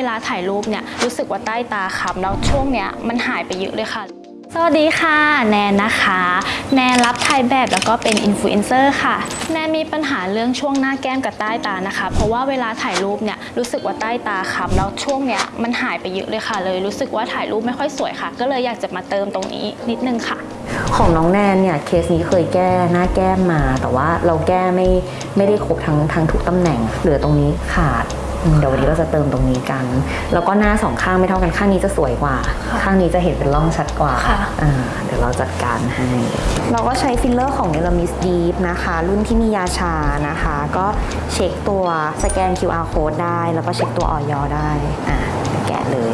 วลาถ่ายรูปเนี่ยรู้สึกว่าใต้ตาค้ำแล้วช่วงเนี้ยมันหายไปเยอะเลยค่ะ สวัสดีค่ะ แนนนะคะ แนนรับถ่ายแบบแล้วก็เป็นอินฟลูเอนเซอร์ค่ะ แนนมีปัญหาเรื่องช่วงหน้าแก้มกับใต้ตานะคะ เพราะว่าเวลาถ่ายรูปเนี่ยรู้สึกว่าใต้ตาค้ำแล้วช่วงเนี้ยมันหายไปเยอะเลยค่ะ เลยรู้สึกว่าถ่ายรูปไม่ค่อยสวยค่ะ ก็เลยอยากจะมาเติมตรงนี้นิดนึงค่ะของน้องแนนเนี่ยเคสนี้เคยแก้หน้าแก้มมา แต่ว่าเราแก้ไม่ไม่ได้ครบทั้งทั้งทุกตำแหน่งเหลือตรงนี้ขาด เดี๋ยววันนี้ก็จะเติมตรงนี้กัน แล้วก็หน้าสองข้างไม่เท่ากันข้างนี้จะสวยกว่า ข้างนี้จะเห็นเป็นร่องชัดกว่าเดี๋ยวเราจัดการให้ เราก็ใช้ฟิลเลอร์ของเอลมิสดีฟนะคะ รุ่นที่มียาชานะคะ ก็เช็คตัวสแกน QR code ได้ แล้วก็เช็คตัวออยอได้อะแกะเลย